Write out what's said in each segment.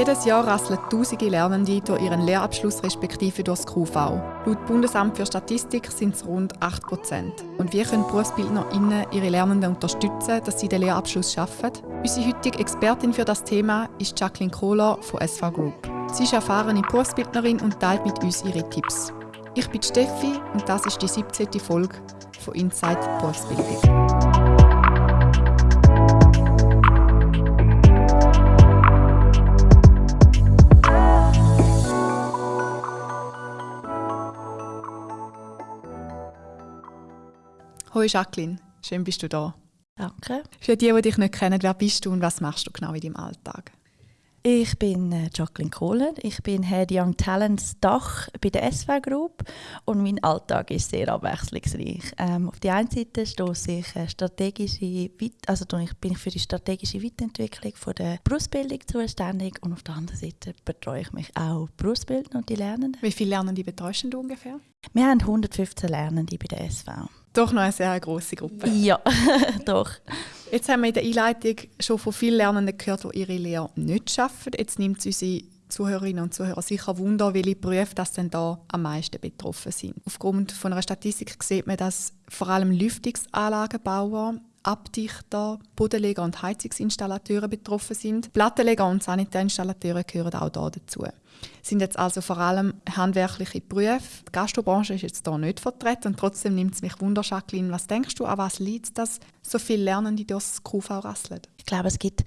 Jedes Jahr rasseln tausende Lernende durch ihren Lehrabschluss respektive durch das QV. Laut Bundesamt für Statistik sind es rund 8 Prozent. Und wie können BerufsbildnerInnen ihre Lernenden unterstützen, dass sie den Lehrabschluss schaffen? Unsere heutige Expertin für das Thema ist Jacqueline Kohler von SV Group. Sie ist erfahrene Berufsbildnerin und teilt mit uns ihre Tipps. Ich bin Steffi und das ist die 17. Folge von Inside Berufsbildung. Hallo Jacqueline, schön bist du da. Danke. Für die, die dich nicht kennen, wer bist du und was machst du genau in deinem Alltag? Ich bin äh, Jacqueline Kohler. Ich bin Head Young Talents Dach bei der SW Group und mein Alltag ist sehr abwechslungsreich. Ähm, auf der einen Seite stoße ich äh, strategische, also bin ich für die strategische Weiterentwicklung von der Berufsbildung zuständig und auf der anderen Seite betreue ich mich auch Berufsbildner und die Lernenden. Wie viele Lernende betreust du ungefähr? Wir haben 115 Lernende bei der SV. Doch noch eine sehr große Gruppe. Ja, doch. Jetzt haben wir in der Einleitung schon von vielen Lernenden gehört, die ihre Lehre nicht schaffen. Jetzt nimmt es unsere Zuhörerinnen und Zuhörer sicher Wunder, welche Berufe das denn da am meisten betroffen sind. Aufgrund von einer Statistik sieht man, dass vor allem Lüftungsanlagenbauer, Abdichter, Bodenleger und Heizungsinstallateure betroffen sind. Plattenleger und Sanitärinstallateure gehören auch da dazu. Sind jetzt also vor allem handwerkliche Berufe. Die Gastrobranche ist jetzt hier nicht vertreten und trotzdem nimmt es mich Wunder, Jacqueline, was denkst du, an was liegt dass so viele Lernende durchs QV rasseln? Ich glaube, es gibt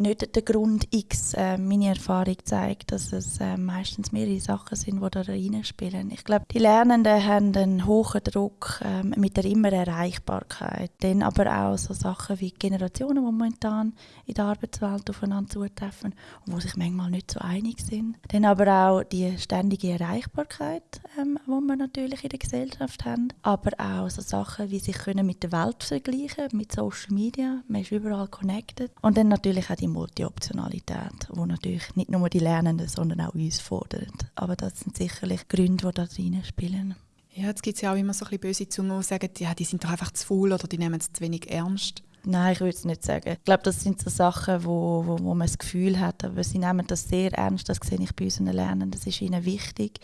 nicht der Grund X. Äh, meine Erfahrung zeigt, dass es äh, meistens mehrere Sachen sind, die da reinspielen. Ich glaube, die Lernenden haben einen hohen Druck äh, mit der immer Erreichbarkeit. Dann aber auch so Sachen wie Generationen, die momentan in der Arbeitswelt aufeinander zutreffen und wo sich manchmal nicht so einig sind. Dann aber auch die ständige Erreichbarkeit, ähm, die wir natürlich in der Gesellschaft haben. Aber auch so Sachen wie sich mit der Welt vergleichen, mit Social Media. Man ist überall connected. Und dann natürlich auch die Multi-Optionalität, wo natürlich nicht nur die Lernenden, sondern auch uns fordert. Aber das sind sicherlich Gründe, die da drin spielen. Ja, jetzt gibt es ja auch immer so ein bisschen böse Zungen, die sagen, ja, die sind doch einfach zu faul oder die nehmen es zu wenig ernst. Nein, ich würde es nicht sagen. Ich glaube, das sind so Sachen, wo, wo, wo man das Gefühl hat, aber sie nehmen das sehr ernst, das sehe ich bei unseren Lernenden, das ist ihnen wichtig.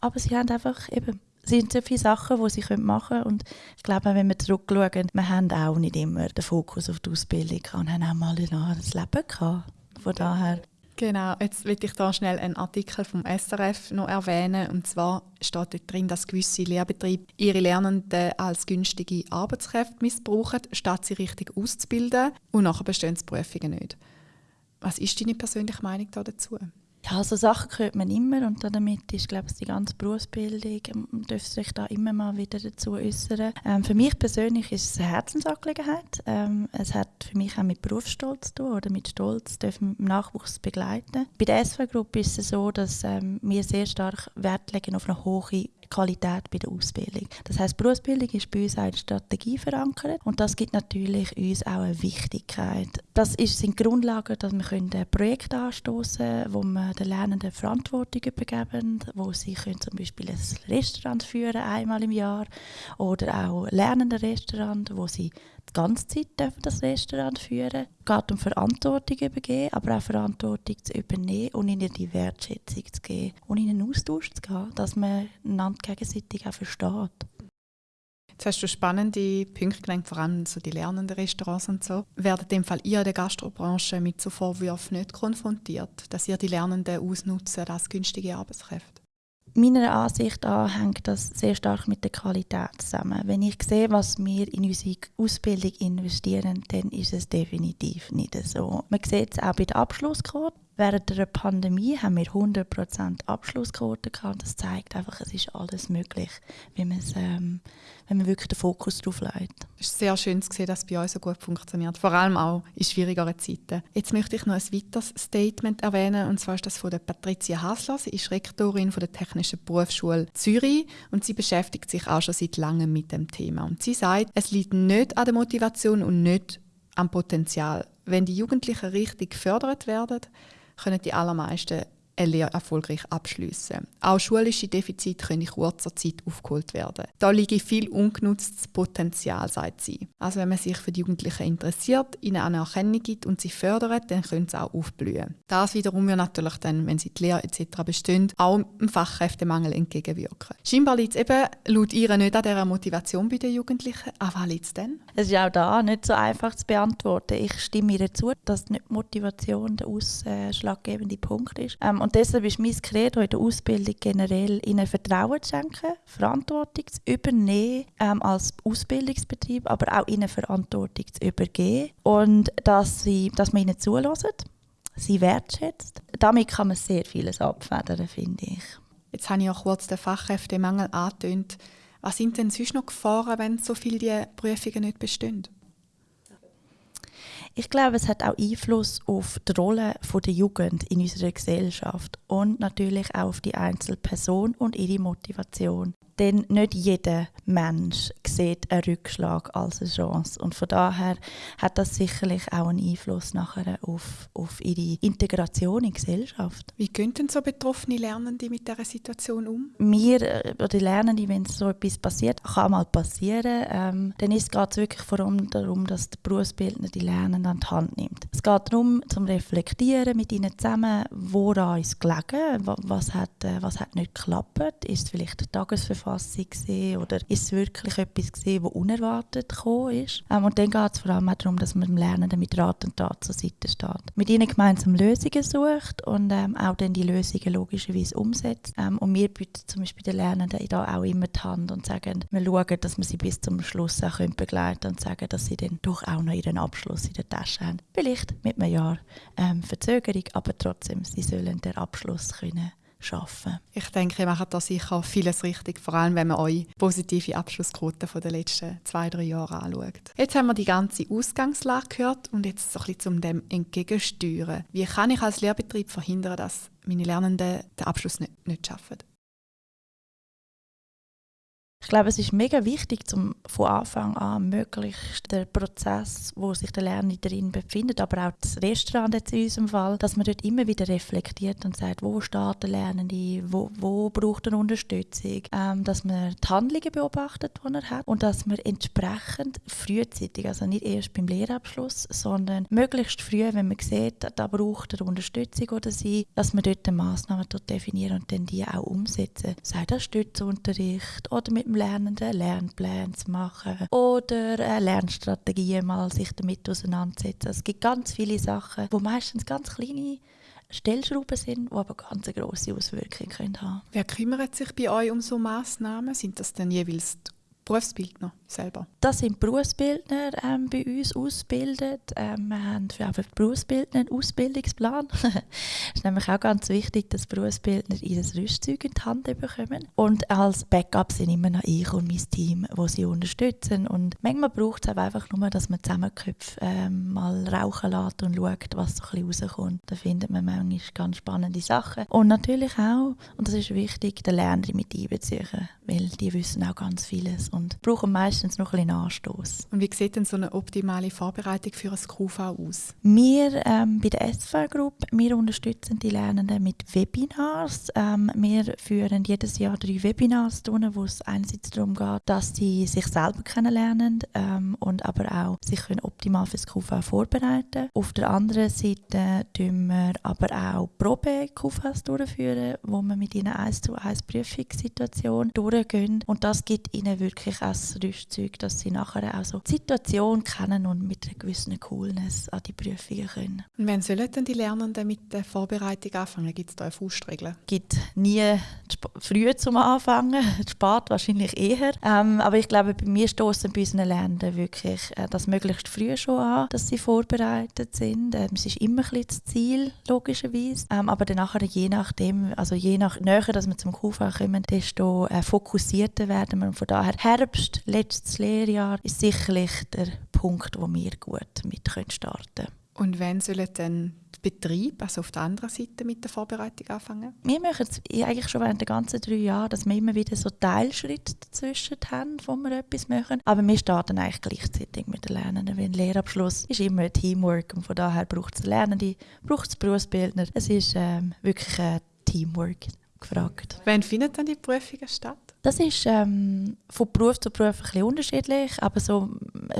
Aber sie haben einfach eben sind so viele Sachen, die sie machen können. Und ich glaube, wenn wir zurückschauen, wir haben auch nicht immer den Fokus auf die Ausbildung und haben auch mal das Leben gehabt. Von daher. Genau, jetzt will ich da schnell einen Artikel vom SRF noch erwähnen. Und zwar steht dort drin, dass gewisse Lehrbetriebe ihre Lernenden als günstige Arbeitskräfte missbrauchen, statt sie richtig auszubilden. Und nachher bestehen die Prüfungen nicht. Was ist deine persönliche Meinung dazu? Ja, so Sachen hört man immer und damit ist, glaube ich, die ganze Berufsbildung, man ähm, dürfte sich da immer mal wieder dazu äußern. Ähm, für mich persönlich ist es eine Herzensangelegenheit. Ähm, es hat für mich auch mit Berufsstolz zu tun oder mit Stolz dürfen wir Nachwuchs begleiten. Bei der SV-Gruppe ist es so, dass ähm, wir sehr stark Wert legen auf eine hohe Qualität bei der Ausbildung. Das heißt, Berufsbildung ist bei uns auch in Strategie verankert und das gibt natürlich uns auch eine Wichtigkeit. Das ist, sind Grundlagen, dass wir können Projekte anstoßen wo wir den Lernenden Verantwortung übergeben, wo sie können zum Beispiel ein Restaurant führen einmal im Jahr oder auch lernende Restaurant, wo sie die ganze Zeit dürfen das Restaurant führen. Es geht um Verantwortung übergeben, aber auch Verantwortung zu übernehmen und ihnen die Wertschätzung zu geben und in einen Austausch zu gehen, dass man einander gegenseitig auch versteht. Jetzt hast du spannende Punkte genannt, vor allem so die lernenden Restaurants und so. Werden in Fall ihr in der Gastrobranche mit so Vorwürfen nicht konfrontiert, dass ihr die Lernenden ausnutzen als günstige Arbeitskräfte? Meiner Ansicht nach hängt das sehr stark mit der Qualität zusammen. Wenn ich sehe, was wir in unsere Ausbildung investieren, dann ist es definitiv nicht so. Man sieht es auch bei der Abschlussquote. Während der Pandemie haben wir 100% Abschlussquote gehabt. Das zeigt einfach, es ist alles möglich, wenn, ähm, wenn man wirklich den Fokus darauf legt. Es ist sehr schön zu sehen, dass es bei euch so gut funktioniert, vor allem auch in schwierigeren Zeiten. Jetzt möchte ich noch ein weiteres Statement erwähnen, und zwar ist das von der Patricia Hasler. Sie ist Rektorin von der Technischen Berufsschule Zürich und sie beschäftigt sich auch schon seit langem mit dem Thema. Und sie sagt, es liegt nicht an der Motivation und nicht am Potenzial. Wenn die Jugendlichen richtig gefördert werden, können die allermeisten eine Lehre erfolgreich abschließen. Auch schulische Defizite können in kurzer Zeit aufgeholt werden. Da liegt viel ungenutztes Potenzial, sagt sie. Also wenn man sich für die Jugendlichen interessiert, ihnen eine Erkennung gibt und sie fördert, dann können sie auch aufblühen. Das wiederum wird natürlich dann, wenn sie die Lehre etc. bestehen, auch dem Fachkräftemangel entgegenwirken. Scheinbar liegt es eben laut ihr nicht an dieser Motivation bei den Jugendlichen. Aber was liegt es denn? Es ist auch da nicht so einfach zu beantworten. Ich stimme ihr zu, dass nicht Motivation der ausschlaggebende Punkt ist. Ähm, und deshalb ist mein Credo in der Ausbildung generell, ihnen Vertrauen zu schenken, Verantwortung zu übernehmen ähm, als Ausbildungsbetrieb, aber auch ihnen Verantwortung zu übergeben und dass, sie, dass man ihnen zulässt, sie wertschätzt. Damit kann man sehr vieles abfedern, finde ich. Jetzt habe ich auch kurz den Fachkräftemangel angetönt. Was sind denn sonst noch Gefahren, wenn so viele die Prüfungen nicht bestehen? Ich glaube, es hat auch Einfluss auf die Rolle der Jugend in unserer Gesellschaft und natürlich auch auf die Einzelperson und ihre Motivation. Denn nicht jeder Mensch sieht einen Rückschlag als eine Chance. Und von daher hat das sicherlich auch einen Einfluss nachher auf, auf ihre Integration in die Gesellschaft. Wie gehen denn so betroffene Lernende mit dieser Situation um? Wir, äh, oder Lernende, wenn so etwas passiert, kann mal passieren, ähm, dann geht es wirklich vor allem darum, dass der Berufsbildner die Lernenden an die Hand nimmt. Es geht darum, zum Reflektieren mit ihnen zusammen, woran ist gelegen, was hat, äh, was hat nicht geklappt, ist vielleicht die Tagesverfassung gewesen, oder ist es wirklich etwas gewesen, was unerwartet gekommen ist. Ähm, und dann geht es vor allem auch darum, dass man dem Lernenden mit Rat und Tat zur Seite steht. Mit ihnen gemeinsam Lösungen sucht und ähm, auch dann die Lösungen logischerweise umsetzt. Ähm, und wir bieten zum Beispiel den Lernenden da auch immer die Hand und sagen, wir schauen, dass wir sie bis zum Schluss auch begleiten können und sagen, dass sie dann doch auch noch ihren Abschluss in der Tasche haben. Vielleicht mit einem Jahr ähm, Verzögerung, aber trotzdem, sie sollen den Abschluss können schaffen. Ich denke, ihr macht da sicher vieles richtig, vor allem wenn man eure positive Abschlussquote der letzten zwei, drei Jahre anschaut. Jetzt haben wir die ganze Ausgangslage gehört und jetzt so ein bisschen zum dem entgegensteuern. Wie kann ich als Lehrbetrieb verhindern, dass meine Lernenden den Abschluss nicht, nicht schaffen? Ich glaube, es ist mega wichtig, zum von Anfang an möglichst den Prozess, wo sich der Lerner drin befindet, aber auch das Restaurant jetzt in unserem Fall, dass man dort immer wieder reflektiert und sagt, wo steht der Lernende, wo, wo braucht er Unterstützung, ähm, dass man die Handlungen beobachtet, die er hat und dass man entsprechend frühzeitig, also nicht erst beim Lehrabschluss, sondern möglichst früh, wenn man sieht, da braucht er Unterstützung oder sie, dass man dort Massnahmen definieren und dann die auch umsetzen. Sei das Stützunterricht oder mit dem Lernenden Lernpläne zu machen oder äh, Lernstrategien mal sich damit auseinandersetzen. Es gibt ganz viele Sachen, wo meistens ganz kleine Stellschrauben sind, die aber ganz eine grosse Auswirkungen können haben Wer kümmert sich bei euch um so Massnahmen? Sind das denn jeweils die Berufsbildner selber? Das sind Berufsbildner ähm, bei uns ausgebildet. Ähm, wir haben für die Berufsbildner einen Ausbildungsplan. Es ist nämlich auch ganz wichtig, dass Berufsbildner ihr Rüstzeug in die Hand bekommen. Und als Backup sind immer noch ich und mein Team, wo sie unterstützen. Und manchmal braucht es einfach nur, dass man Zusammenköpfe ähm, mal rauchen lässt und schaut, was so ein bisschen rauskommt. Da findet man manchmal ganz spannende Sachen. Und natürlich auch, und das ist wichtig, den Lerner mit einbeziehen, weil die wissen auch ganz vieles und brauchen meistens noch ein bisschen Anstoß. Und wie sieht denn so eine optimale Vorbereitung für ein QV aus? Wir ähm, bei der SVR Group, wir unterstützen die Lernenden mit Webinars. Ähm, wir führen jedes Jahr drei Webinars durch, wo es einerseits darum geht, dass sie sich selber kennenlernen ähm, und aber auch sich können optimal für das QV vorbereiten Auf der anderen Seite tun wir aber auch Probe-QVs durchführen, wo wir mit ihnen eins zu eins Prüfungssituation durchgehen und das gibt ihnen wirklich wirklich als Rüstzeug, dass sie nachher auch so die Situation kennen und mit einer gewissen Coolness an die Prüfungen können. Und wann sollen denn die Lernenden mit der Vorbereitung anfangen? Gibt es da eine Faustregel? Es gibt nie früh zum Anfangen, spät wahrscheinlich eher. Ähm, aber ich glaube, bei mir stoßen bei unseren Lernenden wirklich äh, das möglichst früh schon an, dass sie vorbereitet sind. Ähm, es ist immer ein bisschen das Ziel, logischerweise. Ähm, aber dann nachher, je nachdem, also je nach näher, dass wir zum QV kommen, desto äh, fokussierter werden wir. Und von daher Herbst, letztes Lehrjahr, ist sicherlich der Punkt, wo wir gut mit starten können. Und wann sollen dann die Betriebe, also auf der anderen Seite, mit der Vorbereitung anfangen? Wir machen es eigentlich schon während der ganzen drei Jahre, dass wir immer wieder so Teilschritte dazwischen haben, wo wir etwas machen. Aber wir starten eigentlich gleichzeitig mit den Lernenden, weil ein Lehrabschluss ist immer ein Teamwork und von daher braucht es Lernende, braucht es Berufsbildner. Es ist ähm, wirklich eine Teamwork gefragt. Wann findet dann die Prüfungen statt? Das ist ähm, von Beruf zu Beruf ein bisschen unterschiedlich, aber so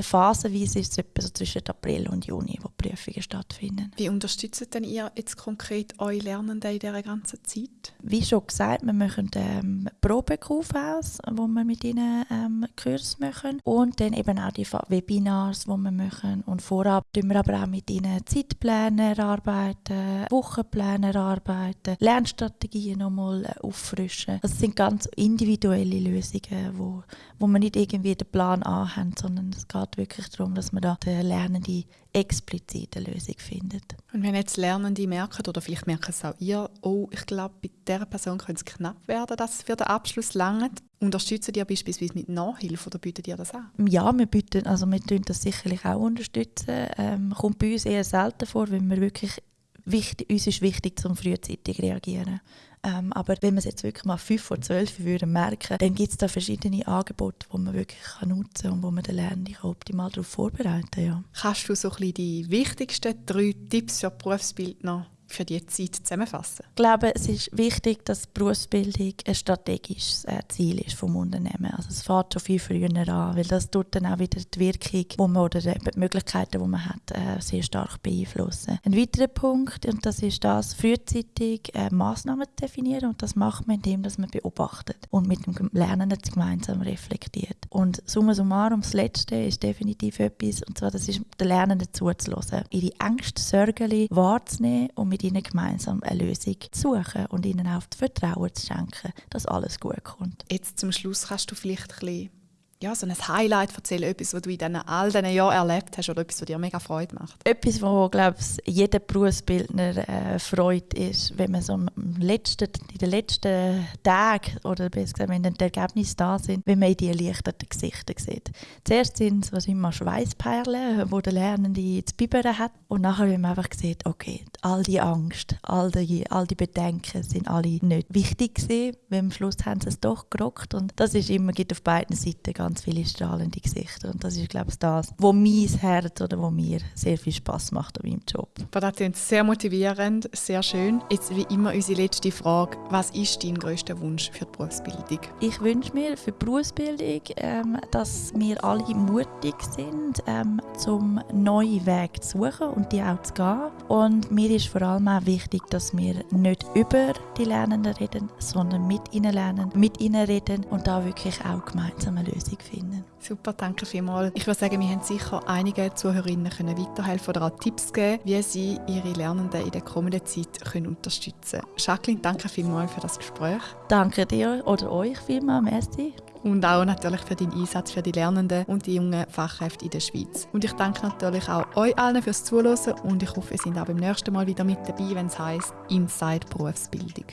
phasenweise ist es etwa so zwischen April und Juni, wo die Prüfungen stattfinden. Wie unterstützt denn ihr jetzt konkret eure Lernenden in dieser ganzen Zeit? Wie schon gesagt, wir machen ähm, Probekurve wo wir mit ihnen ähm, Kurs machen und dann eben auch die Webinars, die wir machen und vorab tun wir aber auch mit ihnen Zeitpläne erarbeiten, Wochenpläne erarbeiten, Lernstrategien nochmal äh, auffrischen. Das sind ganz individuelle individuelle Lösungen, wo, wo man nicht irgendwie den Plan A haben, sondern es geht wirklich darum, dass man da den Lernenden explizit eine Lösung findet. Und wenn jetzt Lernende merken, oder vielleicht merken es auch ihr, oh, ich glaube, bei dieser Person könnte es knapp werden, dass es für den Abschluss langt, unterstützen die beispielsweise mit Nachhilfe oder bieten die das an? Ja, wir bieten, also wir tun das sicherlich auch unterstützen. Ähm, kommt bei uns eher selten vor, wenn wir wirklich wichtig, uns ist wichtig, zum frühzeitig reagieren. Ähm, aber wenn man es jetzt wirklich mal 5 vor 12 würde merken, dann gibt es da verschiedene Angebote, die man wirklich kann nutzen kann und wo man den Lernenden optimal darauf vorbereiten kann. Ja. Kannst du so ein bisschen die wichtigsten drei Tipps für Berufsbildner für die Zeit zusammenfassen? Ich glaube, es ist wichtig, dass Berufsbildung ein strategisches äh, Ziel ist vom Unternehmen. Also es fängt schon viel früher an, weil das tut dann auch wieder die Wirkung wo man, oder die Möglichkeiten, die man hat, äh, sehr stark beeinflussen. Ein weiterer Punkt, und das ist das, frühzeitig äh, Massnahmen definieren und das macht man, indem dass man beobachtet und mit dem Lernenden gemeinsam reflektiert. Und summa summarum, das Letzte ist definitiv etwas, und zwar das ist den Lernenden zuzulassen, ihre Ängste, Sorgen wahrzunehmen und mit mit ihnen gemeinsam eine Lösung zu suchen und ihnen auch das Vertrauen zu schenken, dass alles gut kommt. Jetzt zum Schluss kannst du vielleicht ein bisschen ja, so ein Highlight erzählen, etwas, was du in all diesen Jahren erlebt hast oder etwas, was dir mega Freude macht? Etwas, was, glaube ich, jeder Berufsbildner äh, freut, ist, wenn man so im letzten, in den letzten Tagen oder besser gesagt, wenn die Ergebnisse da sind, wenn man die erleichterten Gesichter sieht. Zuerst sind es immer Schweißperlen, wo der Lernende zu bibbern hat und nachher, wenn man einfach sieht, okay, all die Angst, all die, all die Bedenken sind alle nicht wichtig gewesen, weil am Schluss haben sie es doch gerockt und das ist immer, gibt auf beiden Seiten ganz viele strahlende Gesichter. Und das ist, glaube ich, das, wo mein Herz oder wo mir sehr viel Spaß macht an meinem Job. Aber das klingt sehr motivierend, sehr schön. Jetzt wie immer unsere letzte Frage. Was ist dein größter Wunsch für die Berufsbildung? Ich wünsche mir für die Berufsbildung, ähm, dass wir alle mutig sind, ähm, zum neuen Weg zu suchen und die auch zu gehen. Und mir ist vor allem auch wichtig, dass wir nicht über die Lernenden reden, sondern mit ihnen lernen, mit ihnen reden und da wirklich auch gemeinsam eine Lösung finden. Super, danke vielmals. Ich würde sagen, wir haben sicher einige Zuhörerinnen können weiterhelfen oder auch Tipps geben, wie sie ihre Lernenden in der kommenden Zeit können unterstützen können. Jacqueline, danke vielmals für das Gespräch. Danke dir oder euch vielmals, merci. Und auch natürlich für deinen Einsatz für die Lernenden und die jungen Fachkräfte in der Schweiz. Und ich danke natürlich auch euch allen fürs Zuhören und ich hoffe, ihr seid auch beim nächsten Mal wieder mit dabei, wenn es heisst Inside Berufsbildung.